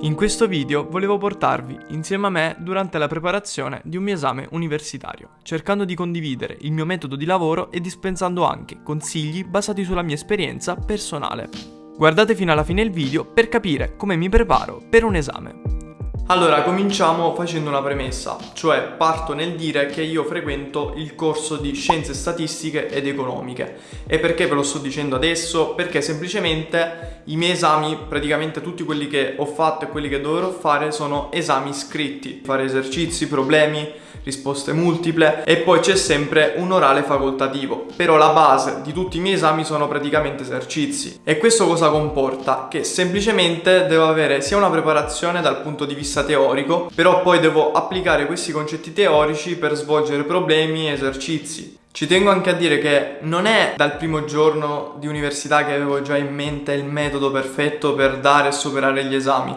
In questo video volevo portarvi insieme a me durante la preparazione di un mio esame universitario, cercando di condividere il mio metodo di lavoro e dispensando anche consigli basati sulla mia esperienza personale. Guardate fino alla fine il video per capire come mi preparo per un esame. Allora, cominciamo facendo una premessa, cioè parto nel dire che io frequento il corso di Scienze Statistiche ed Economiche. E perché ve lo sto dicendo adesso? Perché semplicemente i miei esami, praticamente tutti quelli che ho fatto e quelli che dovrò fare, sono esami scritti. Fare esercizi, problemi, risposte multiple e poi c'è sempre un orale facoltativo. Però la base di tutti i miei esami sono praticamente esercizi. E questo cosa comporta? Che semplicemente devo avere sia una preparazione dal punto di vista teorico, però poi devo applicare questi concetti teorici per svolgere problemi e esercizi. Ci tengo anche a dire che non è dal primo giorno di università che avevo già in mente il metodo perfetto per dare e superare gli esami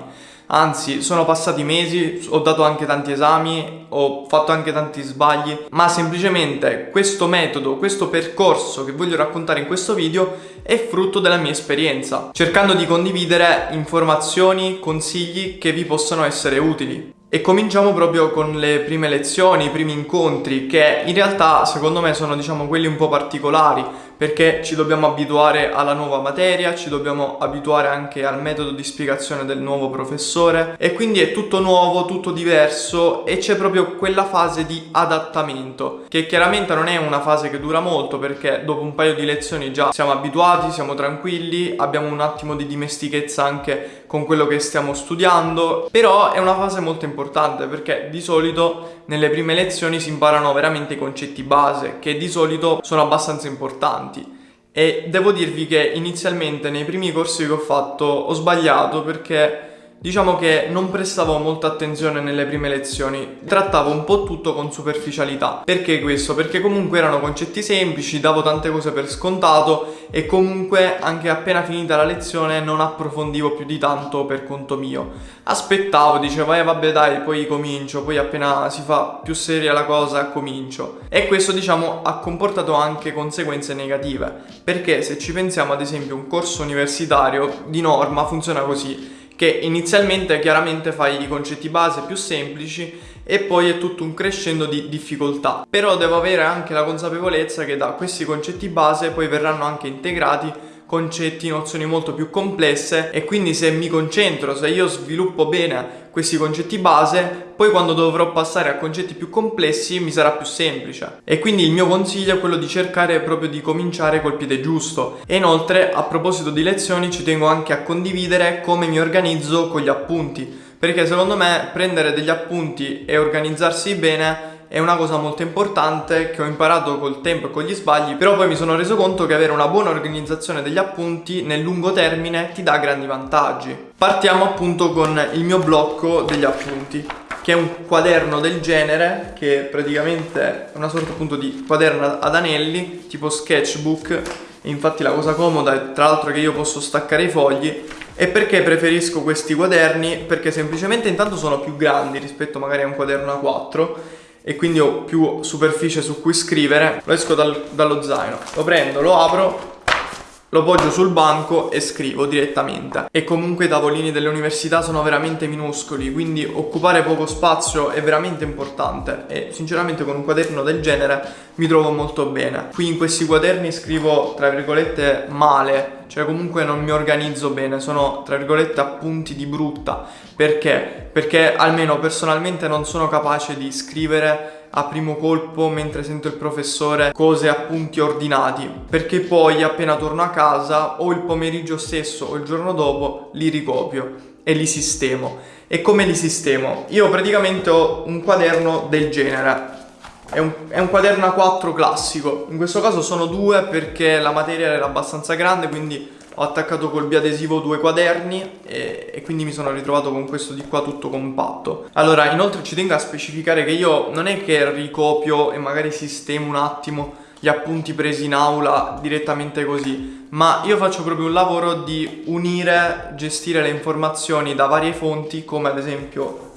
anzi sono passati mesi, ho dato anche tanti esami, ho fatto anche tanti sbagli, ma semplicemente questo metodo, questo percorso che voglio raccontare in questo video è frutto della mia esperienza, cercando di condividere informazioni, consigli che vi possono essere utili. E cominciamo proprio con le prime lezioni, i primi incontri, che in realtà secondo me sono diciamo quelli un po' particolari, perché ci dobbiamo abituare alla nuova materia, ci dobbiamo abituare anche al metodo di spiegazione del nuovo professore e quindi è tutto nuovo, tutto diverso e c'è proprio quella fase di adattamento che chiaramente non è una fase che dura molto perché dopo un paio di lezioni già siamo abituati, siamo tranquilli, abbiamo un attimo di dimestichezza anche con quello che stiamo studiando, però è una fase molto importante perché di solito nelle prime lezioni si imparano veramente i concetti base che di solito sono abbastanza importanti. E devo dirvi che inizialmente nei primi corsi che ho fatto ho sbagliato perché Diciamo che non prestavo molta attenzione nelle prime lezioni, trattavo un po' tutto con superficialità. Perché questo? Perché comunque erano concetti semplici, davo tante cose per scontato e comunque anche appena finita la lezione non approfondivo più di tanto per conto mio. Aspettavo, dicevo, eh vabbè dai, poi comincio, poi appena si fa più seria la cosa comincio. E questo diciamo ha comportato anche conseguenze negative, perché se ci pensiamo ad esempio un corso universitario di norma funziona così che inizialmente chiaramente fai i concetti base più semplici e poi è tutto un crescendo di difficoltà. Però devo avere anche la consapevolezza che da questi concetti base poi verranno anche integrati concetti, nozioni molto più complesse e quindi se mi concentro, se io sviluppo bene questi concetti base, poi quando dovrò passare a concetti più complessi mi sarà più semplice. E quindi il mio consiglio è quello di cercare proprio di cominciare col piede giusto. E inoltre, a proposito di lezioni, ci tengo anche a condividere come mi organizzo con gli appunti, perché secondo me prendere degli appunti e organizzarsi bene è una cosa molto importante che ho imparato col tempo e con gli sbagli, però poi mi sono reso conto che avere una buona organizzazione degli appunti nel lungo termine ti dà grandi vantaggi. Partiamo appunto con il mio blocco degli appunti che è un quaderno del genere che praticamente è una sorta appunto di quaderno ad anelli tipo sketchbook infatti la cosa comoda è tra l'altro che io posso staccare i fogli e perché preferisco questi quaderni? Perché semplicemente intanto sono più grandi rispetto magari a un quaderno A4 e quindi ho più superficie su cui scrivere lo esco dal, dallo zaino. Lo prendo, lo apro lo poggio sul banco e scrivo direttamente. E comunque i tavolini delle università sono veramente minuscoli quindi occupare poco spazio è veramente importante. E sinceramente con un quaderno del genere mi trovo molto bene. Qui in questi quaderni scrivo tra virgolette male cioè comunque non mi organizzo bene sono tra virgolette appunti di brutta. Perché? perché almeno personalmente non sono capace di scrivere a primo colpo mentre sento il professore cose appunti ordinati perché poi appena torno a casa o il pomeriggio stesso o il giorno dopo li ricopio e li sistemo. E come li sistemo? Io praticamente ho un quaderno del genere. È un, è un, quaderno A4 classico. In questo caso sono due perché la materia era abbastanza grande quindi ho attaccato col biadesivo due quaderni e, e, quindi mi sono ritrovato con questo di qua tutto compatto. Allora inoltre ci tengo a specificare che io non è che ricopio e magari sistemo un attimo gli appunti presi in aula direttamente così ma io faccio proprio un lavoro di unire, gestire le informazioni da varie fonti come ad esempio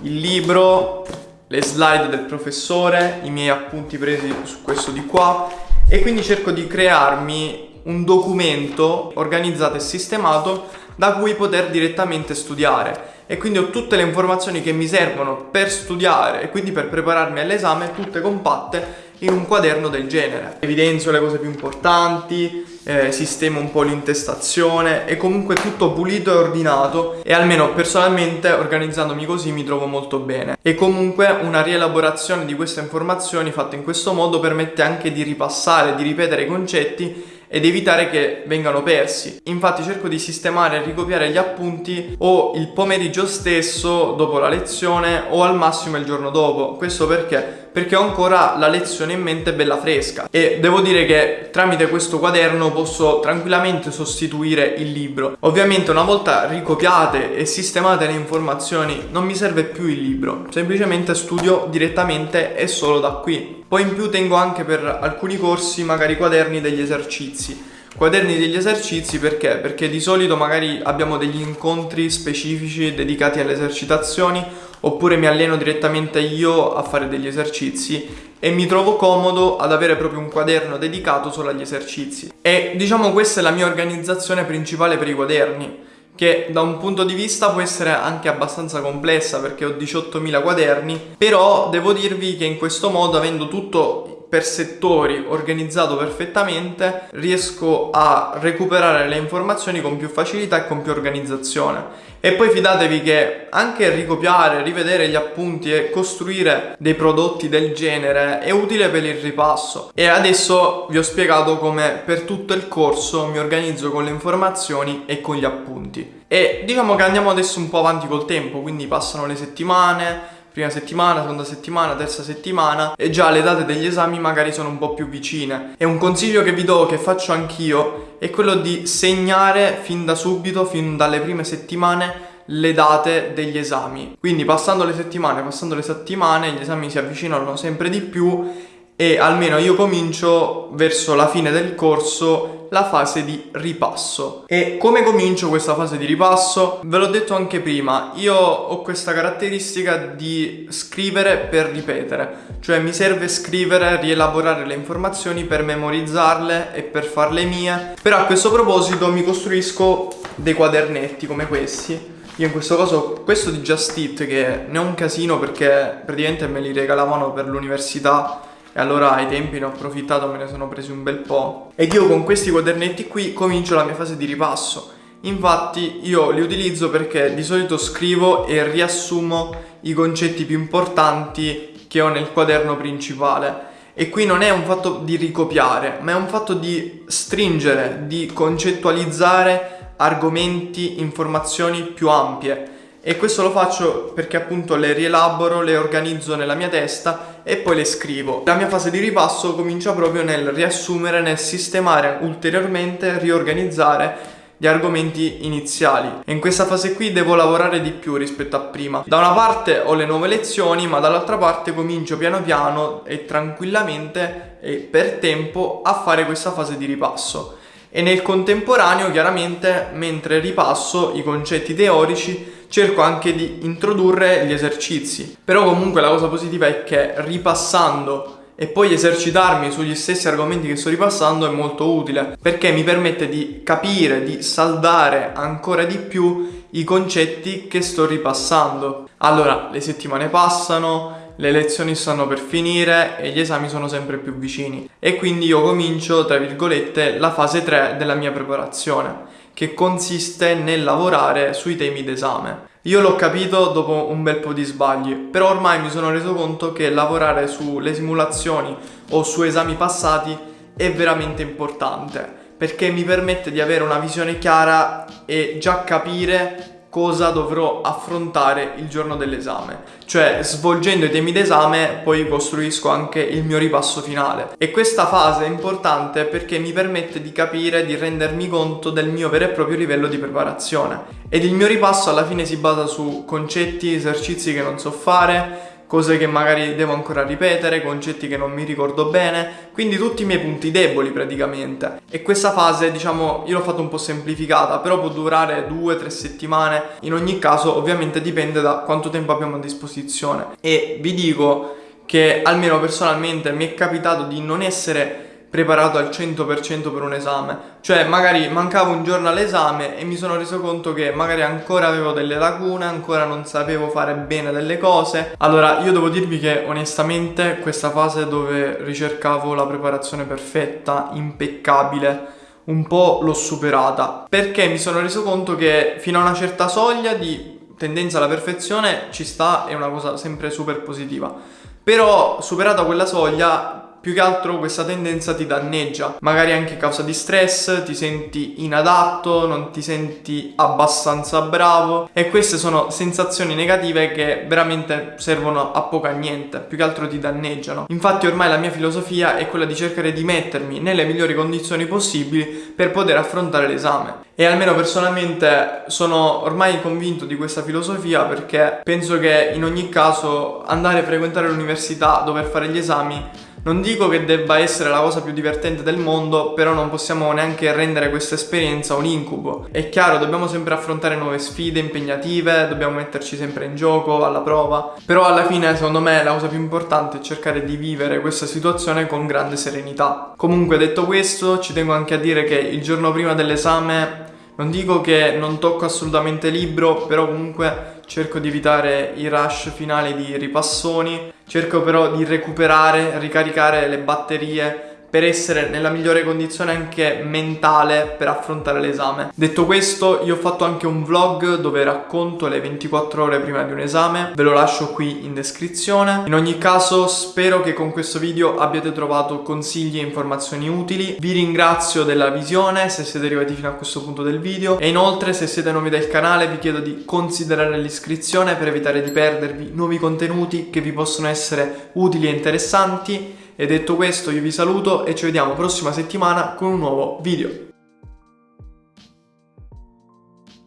il libro, le slide del professore, i miei appunti presi su questo di qua e quindi cerco di crearmi un documento organizzato e sistemato da cui poter direttamente studiare e quindi ho tutte le informazioni che mi servono per studiare e quindi per prepararmi all'esame tutte compatte in un quaderno del genere. Evidenzio le cose più importanti, eh, sistemo un po' l'intestazione e comunque tutto pulito e ordinato e almeno personalmente organizzandomi così mi trovo molto bene. E comunque una rielaborazione di queste informazioni fatta in questo modo permette anche di ripassare, di ripetere i concetti ed evitare che vengano persi. Infatti cerco di sistemare e ricopiare gli appunti o il pomeriggio stesso dopo la lezione o al massimo il giorno dopo. Questo perché? Perché ho ancora la lezione in mente bella fresca e devo dire che tramite questo quaderno posso tranquillamente sostituire il libro. Ovviamente una volta ricopiate e sistemate le informazioni non mi serve più il libro, semplicemente studio direttamente e solo da qui. Poi in più tengo anche per alcuni corsi magari quaderni degli esercizi. Quaderni degli esercizi perché? Perché di solito magari abbiamo degli incontri specifici dedicati alle esercitazioni oppure mi alleno direttamente io a fare degli esercizi e mi trovo comodo ad avere proprio un quaderno dedicato solo agli esercizi. E diciamo questa è la mia organizzazione principale per i quaderni che da un punto di vista può essere anche abbastanza complessa perché ho 18.000 quaderni, però devo dirvi che in questo modo, avendo tutto per settori organizzato perfettamente riesco a recuperare le informazioni con più facilità e con più organizzazione. E poi fidatevi che anche ricopiare, rivedere gli appunti e costruire dei prodotti del genere è utile per il ripasso. E adesso vi ho spiegato come per tutto il corso mi organizzo con le informazioni e con gli appunti. E diciamo che andiamo adesso un po' avanti col tempo quindi passano le settimane prima settimana, seconda settimana, terza settimana e già le date degli esami magari sono un po' più vicine. E un consiglio che vi do, che faccio anch'io, è quello di segnare fin da subito, fin dalle prime settimane, le date degli esami. Quindi passando le settimane, passando le settimane, gli esami si avvicinano sempre di più e almeno io comincio verso la fine del corso la fase di ripasso. E come comincio questa fase di ripasso? Ve l'ho detto anche prima, io ho questa caratteristica di scrivere per ripetere, cioè mi serve scrivere, rielaborare le informazioni per memorizzarle e per farle mie, però a questo proposito mi costruisco dei quadernetti come questi io in questo caso, questo di Just It che ne ho un casino perché praticamente me li regalavano per l'università e allora ai tempi ne ho approfittato, me ne sono presi un bel po'. Ed io con questi quadernetti qui comincio la mia fase di ripasso. Infatti io li utilizzo perché di solito scrivo e riassumo i concetti più importanti che ho nel quaderno principale. E qui non è un fatto di ricopiare, ma è un fatto di stringere, di concettualizzare argomenti, informazioni più ampie e questo lo faccio perché appunto le rielaboro, le organizzo nella mia testa e poi le scrivo. La mia fase di ripasso comincia proprio nel riassumere, nel sistemare ulteriormente, riorganizzare gli argomenti iniziali in questa fase qui devo lavorare di più rispetto a prima. Da una parte ho le nuove lezioni ma dall'altra parte comincio piano piano e tranquillamente e per tempo a fare questa fase di ripasso e nel contemporaneo chiaramente mentre ripasso i concetti teorici cerco anche di introdurre gli esercizi. Però comunque la cosa positiva è che ripassando e poi esercitarmi sugli stessi argomenti che sto ripassando è molto utile perché mi permette di capire, di saldare ancora di più i concetti che sto ripassando. Allora, le settimane passano, le lezioni stanno per finire e gli esami sono sempre più vicini e quindi io comincio, tra virgolette, la fase 3 della mia preparazione che consiste nel lavorare sui temi d'esame. Io l'ho capito dopo un bel po' di sbagli, però ormai mi sono reso conto che lavorare sulle simulazioni o su esami passati è veramente importante perché mi permette di avere una visione chiara e già capire cosa dovrò affrontare il giorno dell'esame. Cioè, svolgendo i temi d'esame, poi costruisco anche il mio ripasso finale. E questa fase è importante perché mi permette di capire, di rendermi conto del mio vero e proprio livello di preparazione. Ed il mio ripasso alla fine si basa su concetti, esercizi che non so fare, cose che magari devo ancora ripetere, concetti che non mi ricordo bene, quindi tutti i miei punti deboli praticamente. E questa fase, diciamo, io l'ho fatto un po' semplificata, però può durare due, tre settimane. In ogni caso, ovviamente dipende da quanto tempo abbiamo a disposizione. E vi dico che almeno personalmente mi è capitato di non essere preparato al 100% per un esame. Cioè, magari mancava un giorno all'esame e mi sono reso conto che magari ancora avevo delle lacune, ancora non sapevo fare bene delle cose. Allora, io devo dirvi che onestamente questa fase dove ricercavo la preparazione perfetta, impeccabile, un po' l'ho superata perché mi sono reso conto che fino a una certa soglia di tendenza alla perfezione ci sta, è una cosa sempre super positiva. Però superata quella soglia più che altro questa tendenza ti danneggia, magari anche a causa di stress, ti senti inadatto, non ti senti abbastanza bravo e queste sono sensazioni negative che veramente servono a poco a niente, più che altro ti danneggiano. Infatti ormai la mia filosofia è quella di cercare di mettermi nelle migliori condizioni possibili per poter affrontare l'esame. E almeno personalmente sono ormai convinto di questa filosofia perché penso che in ogni caso andare a frequentare l'università, dover fare gli esami non dico che debba essere la cosa più divertente del mondo, però non possiamo neanche rendere questa esperienza un incubo. È chiaro, dobbiamo sempre affrontare nuove sfide impegnative, dobbiamo metterci sempre in gioco, alla prova, però alla fine secondo me la cosa più importante è cercare di vivere questa situazione con grande serenità. Comunque detto questo, ci tengo anche a dire che il giorno prima dell'esame non dico che non tocco assolutamente libro, però comunque cerco di evitare i rush finali di ripassoni, cerco però di recuperare, ricaricare le batterie per essere nella migliore condizione anche mentale per affrontare l'esame. Detto questo, io ho fatto anche un vlog dove racconto le 24 ore prima di un esame, ve lo lascio qui in descrizione. In ogni caso, spero che con questo video abbiate trovato consigli e informazioni utili. Vi ringrazio della visione se siete arrivati fino a questo punto del video e inoltre se siete nuovi del canale vi chiedo di considerare l'iscrizione per evitare di perdervi nuovi contenuti che vi possono essere utili e interessanti e detto questo io vi saluto e ci vediamo prossima settimana con un nuovo video.